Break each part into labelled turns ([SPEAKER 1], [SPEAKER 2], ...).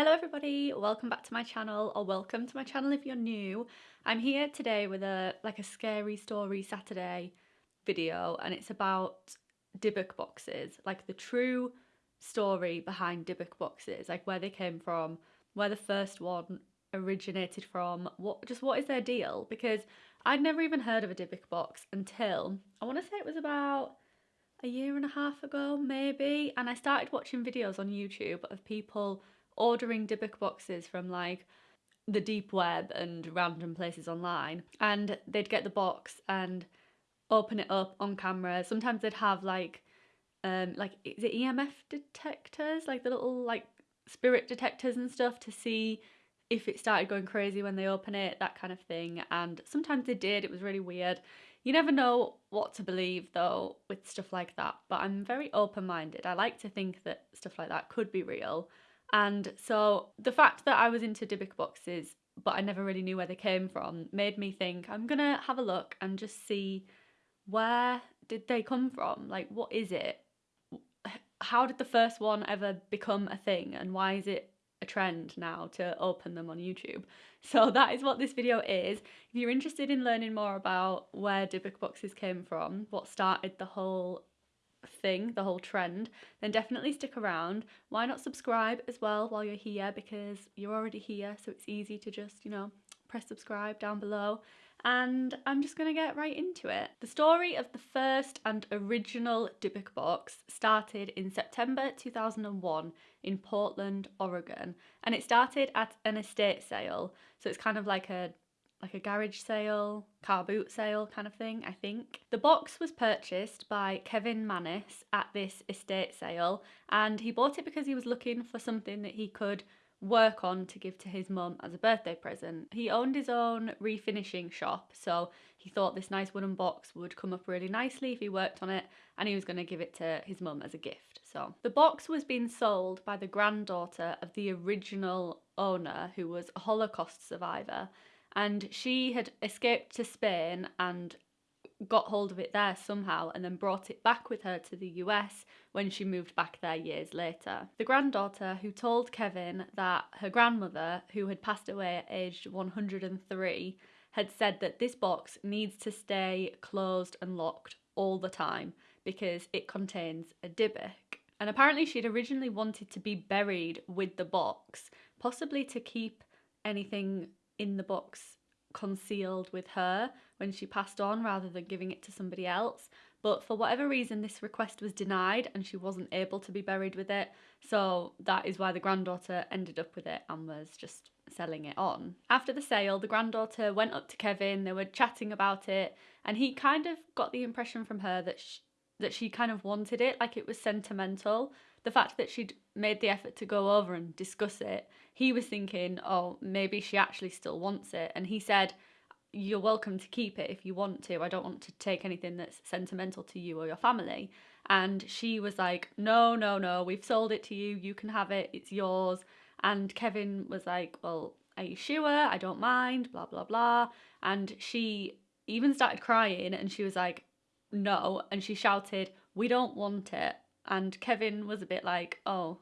[SPEAKER 1] Hello everybody, welcome back to my channel or welcome to my channel if you're new. I'm here today with a like a scary story Saturday video and it's about Dybbuk boxes, like the true story behind Dybbuk boxes, like where they came from, where the first one originated from, what just what is their deal? Because I'd never even heard of a Dybbuk box until I want to say it was about a year and a half ago maybe and I started watching videos on YouTube of people ordering Dybbuk boxes from like the deep web and random places online and they'd get the box and open it up on camera. Sometimes they'd have like um like is it emf detectors? Like the little like spirit detectors and stuff to see if it started going crazy when they open it that kind of thing. And sometimes they did. It was really weird. You never know what to believe though with stuff like that. But i'm very open-minded. I like to think that stuff like that could be real and so the fact that I was into Dybbuk boxes, but I never really knew where they came from, made me think I'm gonna have a look and just see where did they come from? Like, what is it? How did the first one ever become a thing, and why is it a trend now to open them on YouTube? So that is what this video is. If you're interested in learning more about where Dybbuk boxes came from, what started the whole thing, the whole trend, then definitely stick around. Why not subscribe as well while you're here because you're already here so it's easy to just, you know, press subscribe down below. And I'm just to get right into it. The story of the first and original Dybbuk box started in September 2001 in Portland, Oregon. And it started at an estate sale. So it's kind of like a like a garage sale, car boot sale kind of thing, I think. The box was purchased by Kevin Mannis at this estate sale and he bought it because he was looking for something that he could work on to give to his mum as a birthday present. He owned his own refinishing shop, so he thought this nice wooden box would come up really nicely if he worked on it and he was going to give it to his mum as a gift. So the box was being sold by the granddaughter of the original owner who was a Holocaust survivor and she had escaped to Spain and got hold of it there somehow and then brought it back with her to the US when she moved back there years later. The granddaughter who told Kevin that her grandmother, who had passed away at age 103, had said that this box needs to stay closed and locked all the time because it contains a Dybbuk. And apparently she'd originally wanted to be buried with the box, possibly to keep anything in the box concealed with her when she passed on rather than giving it to somebody else. But for whatever reason, this request was denied and she wasn't able to be buried with it. So that is why the granddaughter ended up with it and was just selling it on. After the sale, the granddaughter went up to Kevin, they were chatting about it, and he kind of got the impression from her that she, that she kind of wanted it, like it was sentimental the fact that she'd made the effort to go over and discuss it, he was thinking, oh, maybe she actually still wants it. And he said, you're welcome to keep it if you want to. I don't want to take anything that's sentimental to you or your family. And she was like, no, no, no, we've sold it to you. You can have it. It's yours. And Kevin was like, well, are you sure? I don't mind, blah, blah, blah. And she even started crying and she was like, no. And she shouted, we don't want it. And Kevin was a bit like, oh,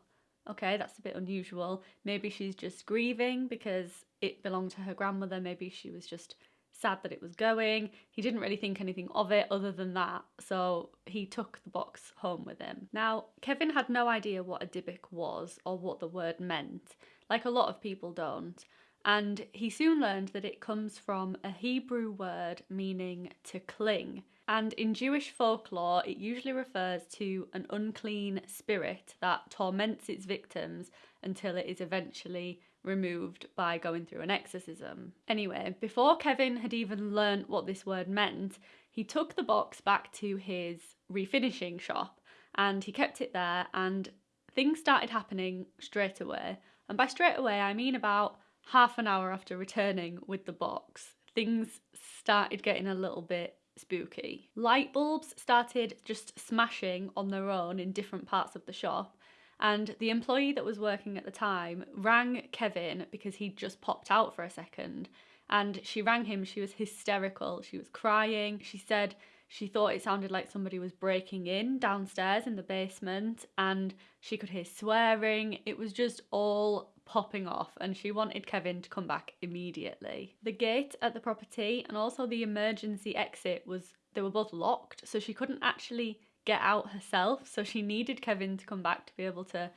[SPEAKER 1] okay, that's a bit unusual. Maybe she's just grieving because it belonged to her grandmother. Maybe she was just sad that it was going. He didn't really think anything of it other than that, so he took the box home with him. Now, Kevin had no idea what a Dybbuk was or what the word meant, like a lot of people don't, and he soon learned that it comes from a Hebrew word meaning to cling. And in Jewish folklore, it usually refers to an unclean spirit that torments its victims until it is eventually removed by going through an exorcism. Anyway, before Kevin had even learnt what this word meant, he took the box back to his refinishing shop and he kept it there and things started happening straight away. And by straight away, I mean about half an hour after returning with the box, things started getting a little bit spooky. Light bulbs started just smashing on their own in different parts of the shop and the employee that was working at the time rang Kevin because he'd just popped out for a second and she rang him. She was hysterical. She was crying. She said she thought it sounded like somebody was breaking in downstairs in the basement and she could hear swearing. It was just all popping off and she wanted Kevin to come back immediately. The gate at the property and also the emergency exit was they were both locked so she couldn't actually get out herself so she needed Kevin to come back to be able to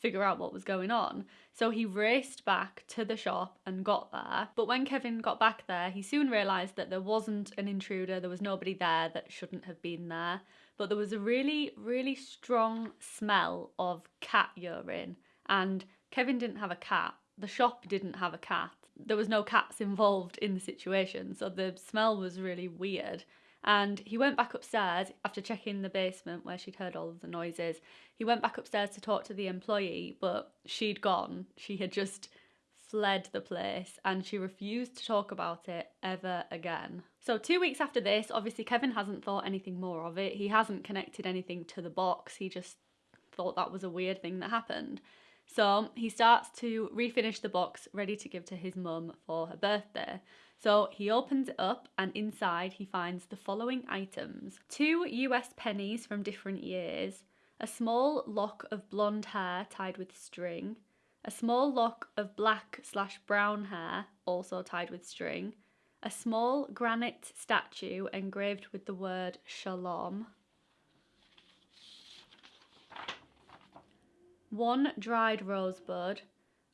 [SPEAKER 1] figure out what was going on. So he raced back to the shop and got there. But when Kevin got back there, he soon realised that there wasn't an intruder, there was nobody there that shouldn't have been there. But there was a really, really strong smell of cat urine. And Kevin didn't have a cat, the shop didn't have a cat. There was no cats involved in the situation, so the smell was really weird. And he went back upstairs after checking the basement where she'd heard all of the noises. He went back upstairs to talk to the employee, but she'd gone. She had just fled the place and she refused to talk about it ever again. So, two weeks after this, obviously, Kevin hasn't thought anything more of it. He hasn't connected anything to the box. He just thought that was a weird thing that happened. So, he starts to refinish the box ready to give to his mum for her birthday. So he opens it up and inside he finds the following items two US pennies from different years, a small lock of blonde hair tied with string, a small lock of black slash brown hair also tied with string, a small granite statue engraved with the word shalom, one dried rosebud,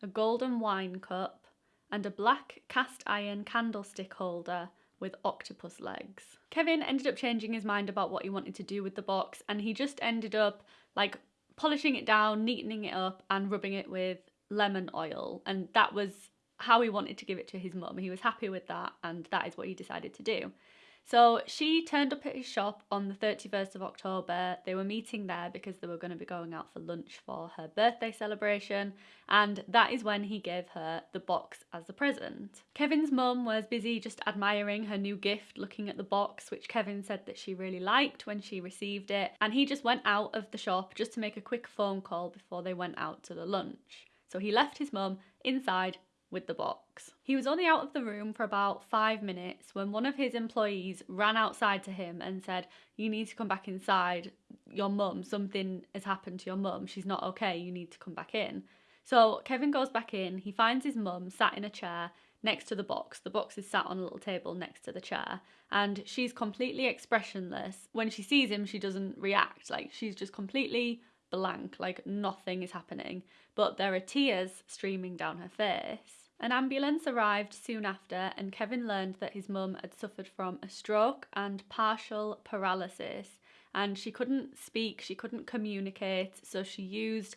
[SPEAKER 1] a golden wine cup, and a black cast iron candlestick holder with octopus legs. Kevin ended up changing his mind about what he wanted to do with the box and he just ended up like polishing it down, neatening it up and rubbing it with lemon oil and that was how he wanted to give it to his mum. He was happy with that and that is what he decided to do. So she turned up at his shop on the 31st of October. They were meeting there because they were going to be going out for lunch for her birthday celebration, and that is when he gave her the box as a present. Kevin's mum was busy just admiring her new gift, looking at the box, which Kevin said that she really liked when she received it, and he just went out of the shop just to make a quick phone call before they went out to the lunch. So he left his mum inside with the box. He was only out of the room for about five minutes when one of his employees ran outside to him and said, You need to come back inside. Your mum, something has happened to your mum. She's not okay. You need to come back in. So Kevin goes back in. He finds his mum sat in a chair next to the box. The box is sat on a little table next to the chair, and she's completely expressionless. When she sees him, she doesn't react. Like she's just completely blank, like nothing is happening. But there are tears streaming down her face. An ambulance arrived soon after, and Kevin learned that his mum had suffered from a stroke and partial paralysis. And she couldn't speak, she couldn't communicate, so she used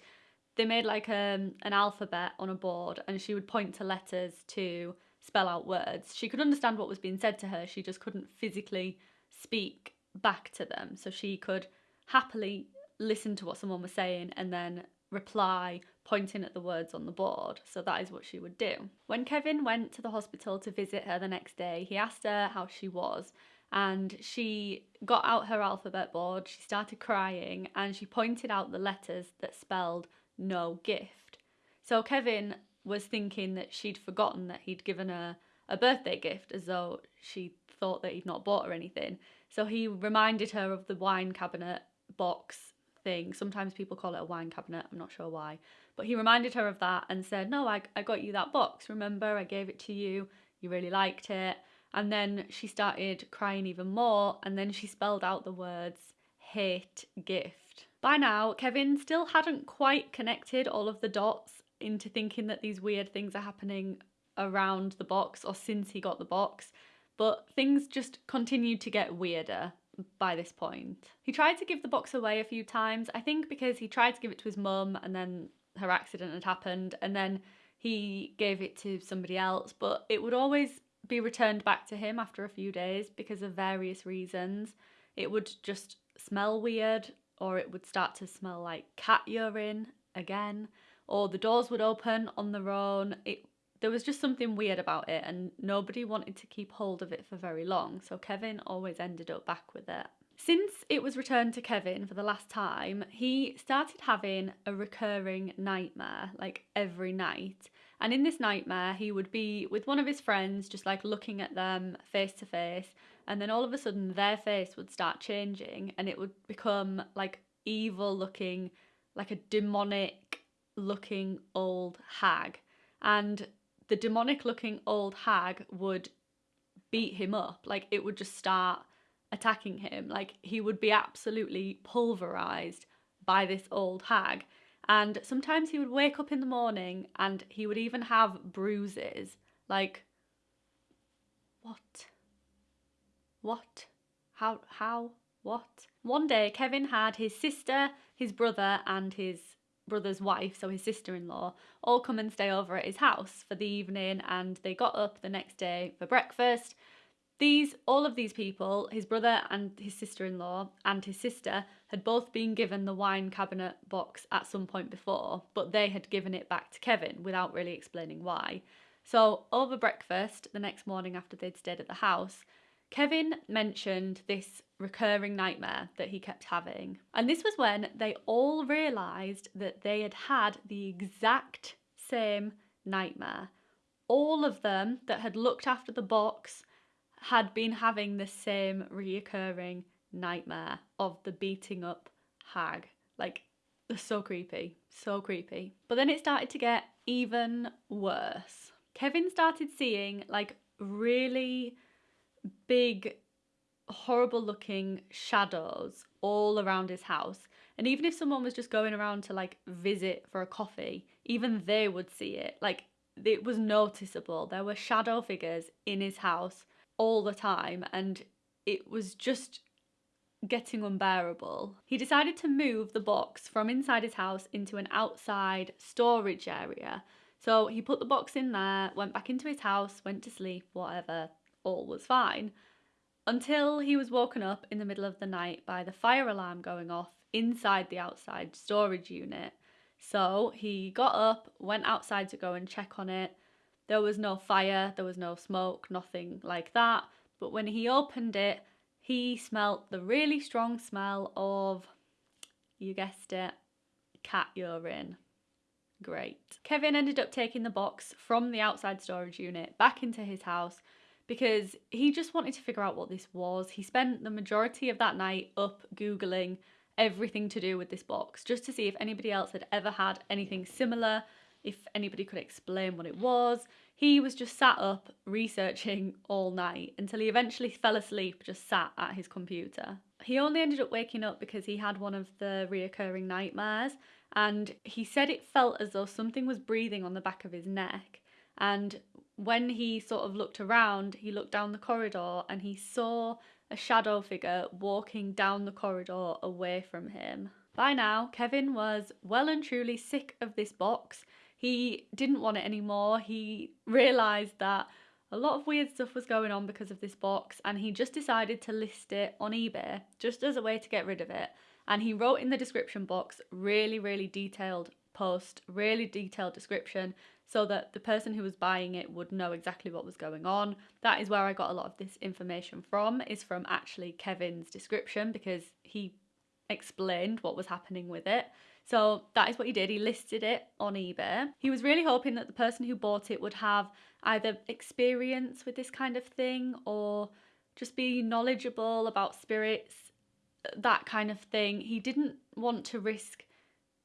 [SPEAKER 1] they made like um, an alphabet on a board and she would point to letters to spell out words. She could understand what was being said to her, she just couldn't physically speak back to them. So she could happily listen to what someone was saying and then reply pointing at the words on the board. So that is what she would do. When Kevin went to the hospital to visit her the next day, he asked her how she was. And she got out her alphabet board, she started crying, and she pointed out the letters that spelled no gift. So Kevin was thinking that she'd forgotten that he'd given her a birthday gift as though she thought that he'd not bought her anything. So he reminded her of the wine cabinet box thing. Sometimes people call it a wine cabinet, I'm not sure why. But he reminded her of that and said, No, I, I got you that box. Remember, I gave it to you. You really liked it. And then she started crying even more. And then she spelled out the words hate gift. By now, Kevin still hadn't quite connected all of the dots into thinking that these weird things are happening around the box or since he got the box. But things just continued to get weirder by this point. He tried to give the box away a few times, I think because he tried to give it to his mum and then her accident had happened and then he gave it to somebody else, but it would always be returned back to him after a few days because of various reasons. It would just smell weird or it would start to smell like cat urine again or the doors would open on their own. It there was just something weird about it, and nobody wanted to keep hold of it for very long, so Kevin always ended up back with it. Since it was returned to Kevin for the last time, he started having a recurring nightmare, like every night. And in this nightmare, he would be with one of his friends, just like looking at them face to face, and then all of a sudden their face would start changing and it would become like evil looking, like a demonic looking old hag and the demonic looking old hag would beat him up. Like it would just start attacking him. Like he would be absolutely pulverized by this old hag. And sometimes he would wake up in the morning and he would even have bruises. Like, what? What? How? How? What? One day, Kevin had his sister, his brother, and his brother's wife, so his sister in law, all come and stay over at his house for the evening. And they got up the next day for breakfast. These, all of these people, his brother and his sister in law and his sister, had both been given the wine cabinet box at some point before, but they had given it back to Kevin without really explaining why. So, over breakfast the next morning after they'd stayed at the house, Kevin mentioned this recurring nightmare that he kept having. And this was when they all realised that they had had the exact same nightmare. All of them that had looked after the box had been having the same reoccurring nightmare of the beating up hag. Like, so creepy, so creepy. But then it started to get even worse. Kevin started seeing like really big, horrible looking shadows all around his house. And even if someone was just going around to like visit for a coffee, even they would see it. Like it was noticeable. There were shadow figures in his house all the time, and it was just getting unbearable. He decided to move the box from inside his house into an outside storage area. So he put the box in there, went back into his house, went to sleep, whatever, all was fine. Until he was woken up in the middle of the night by the fire alarm going off inside the outside storage unit. So he got up, went outside to go and check on it. There was no fire, there was no smoke, nothing like that. But when he opened it, he smelt the really strong smell of, you guessed it, cat urine. Great. Kevin ended up taking the box from the outside storage unit back into his house because he just wanted to figure out what this was. He spent the majority of that night up Googling everything to do with this box just to see if anybody else had ever had anything similar, if anybody could explain what it was. He was just sat up researching all night until he eventually fell asleep just sat at his computer. He only ended up waking up because he had one of the reoccurring nightmares and he said it felt as though something was breathing on the back of his neck. And when he sort of looked around, he looked down the corridor and he saw a shadow figure walking down the corridor away from him. By now, Kevin was well and truly sick of this box. He didn't want it anymore. He realised that a lot of weird stuff was going on because of this box, and he just decided to list it on eBay just as a way to get rid of it. And he wrote in the description box really, really detailed post, really detailed description so that the person who was buying it would know exactly what was going on. That is where I got a lot of this information from, is from actually Kevin's description because he explained what was happening with it. So that is what he did. He listed it on eBay. He was really hoping that the person who bought it would have either experience with this kind of thing or just be knowledgeable about spirits, that kind of thing. He didn't want to risk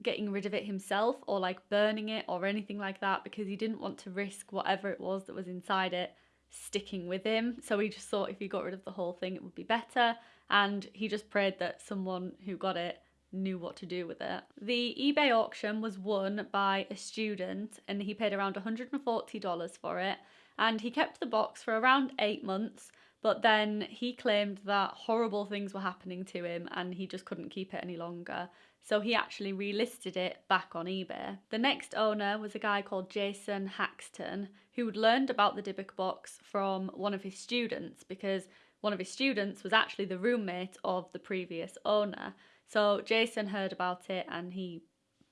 [SPEAKER 1] getting rid of it himself or like burning it or anything like that because he didn't want to risk whatever it was that was inside it sticking with him. So he just thought if he got rid of the whole thing, it would be better. And he just prayed that someone who got it knew what to do with it. The eBay auction was won by a student and he paid around $140 for it. And he kept the box for around eight months. But then he claimed that horrible things were happening to him and he just couldn't keep it any longer so he actually relisted it back on eBay. The next owner was a guy called Jason Haxton, who had learned about the Dybbuk box from one of his students because one of his students was actually the roommate of the previous owner. So Jason heard about it and he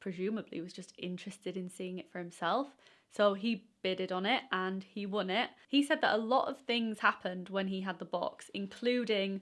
[SPEAKER 1] presumably was just interested in seeing it for himself. So he bidded on it and he won it. He said that a lot of things happened when he had the box, including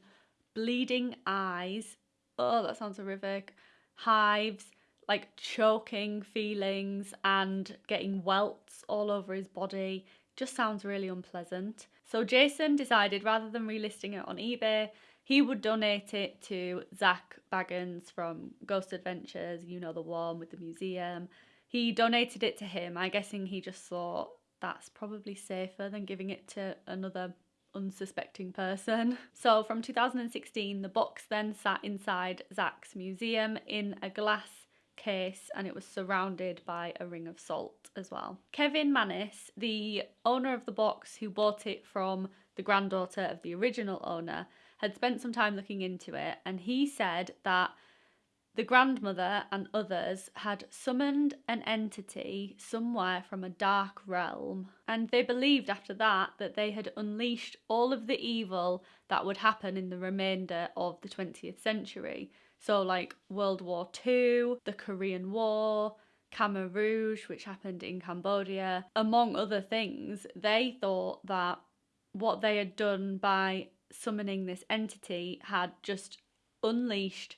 [SPEAKER 1] bleeding eyes. Oh, that sounds horrific hives, like choking feelings, and getting welts all over his body. Just sounds really unpleasant. So Jason decided rather than relisting it on eBay, he would donate it to Zak Bagans from Ghost Adventures, you know, the one with the museum. He donated it to him. I'm guessing he just thought that's probably safer than giving it to another unsuspecting person. So from 2016, the box then sat inside Zak's museum in a glass case and it was surrounded by a ring of salt as well. Kevin Mannis, the owner of the box who bought it from the granddaughter of the original owner, had spent some time looking into it and he said that the grandmother and others had summoned an entity somewhere from a dark realm, and they believed after that that they had unleashed all of the evil that would happen in the remainder of the 20th century. So, like World War II, the Korean War, Khmer Rouge, which happened in Cambodia, among other things, they thought that what they had done by summoning this entity had just unleashed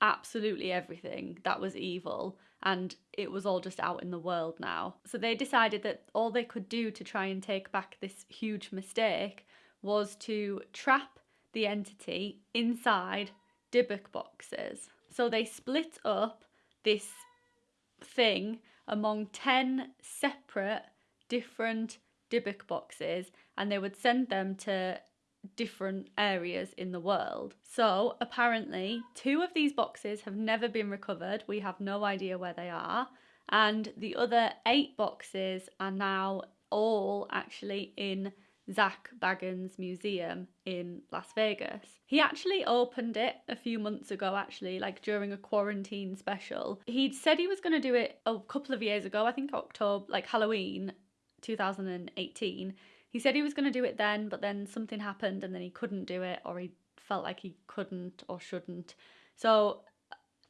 [SPEAKER 1] absolutely everything that was evil and it was all just out in the world now. So they decided that all they could do to try and take back this huge mistake was to trap the entity inside Dybbuk boxes. So they split up this thing among 10 separate different Dybbuk boxes and they would send them to different areas in the world. So apparently, two of these boxes have never been recovered. We have no idea where they are. And the other eight boxes are now all actually in Zak Bagans Museum in Las Vegas. He actually opened it a few months ago, actually, like during a quarantine special. He'd said he was going to do it a couple of years ago, I think October, like Halloween 2018. He said he was going to do it then, but then something happened and then he couldn't do it or he felt like he couldn't or shouldn't. So,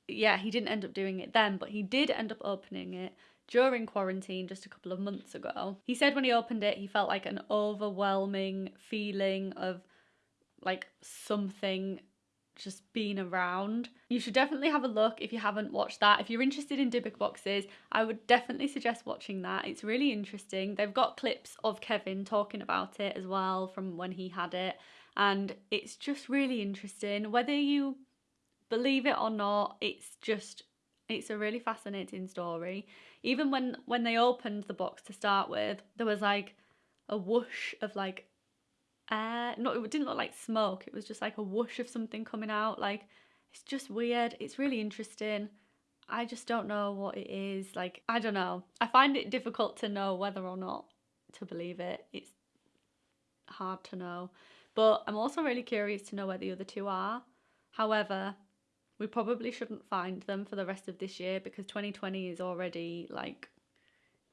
[SPEAKER 1] yeah, he didn't end up doing it then, but he did end up opening it during quarantine just a couple of months ago. He said when he opened it, he felt like an overwhelming feeling of like something just been around. You should definitely have a look if you haven't watched that. If you're interested in Dybbuk boxes, I would definitely suggest watching that. It's really interesting. They've got clips of Kevin talking about it as well from when he had it. And it's just really interesting. Whether you believe it or not, it's just it's a really fascinating story. Even when when they opened the box to start with, there was like a whoosh of like air. It didn't look like smoke. It was just like a whoosh of something coming out. Like, it's just weird. It's really interesting. I just don't know what it is. Like, I don't know. I find it difficult to know whether or not to believe it. It's hard to know. But I'm also really curious to know where the other two are. However, we probably shouldn't find them for the rest of this year because 2020 is already like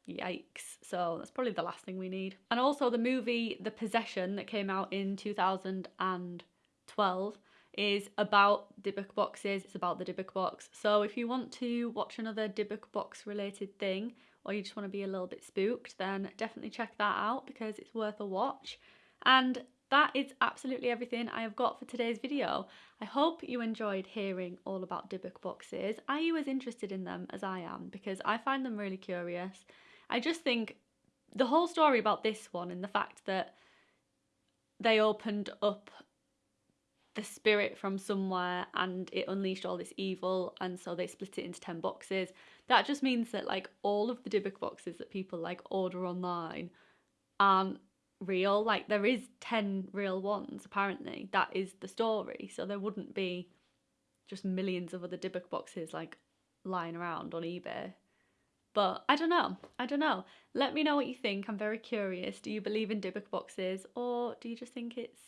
[SPEAKER 1] Yikes. So that's probably the last thing we need. And also the movie The Possession that came out in 2012 is about Dybbuk boxes. It's about the Dybbuk box. So if you want to watch another Dybbuk box related thing or you just want to be a little bit spooked, then definitely check that out because it's worth a watch. And that is absolutely everything I have got for today's video. I hope you enjoyed hearing all about Dybbuk boxes. Are you as interested in them as I am? Because I find them really curious I just think the whole story about this one and the fact that they opened up the spirit from somewhere and it unleashed all this evil and so they split it into 10 boxes that just means that like all of the Dybbuk boxes that people like order online aren't real. Like there is 10 real ones apparently. That is the story. So there wouldn't be just millions of other Dybbuk boxes like lying around on eBay but I don't know. I don't know. Let me know what you think. I'm very curious. Do you believe in Dybbuk boxes or do you just think it's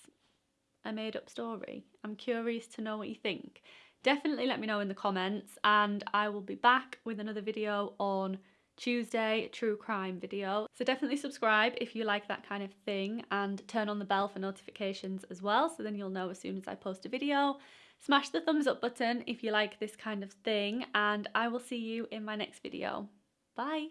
[SPEAKER 1] a made up story? I'm curious to know what you think. Definitely let me know in the comments and I will be back with another video on Tuesday, true crime video. So definitely subscribe if you like that kind of thing and turn on the bell for notifications as well so then you'll know as soon as I post a video. Smash the thumbs up button if you like this kind of thing and I will see you in my next video. Bye.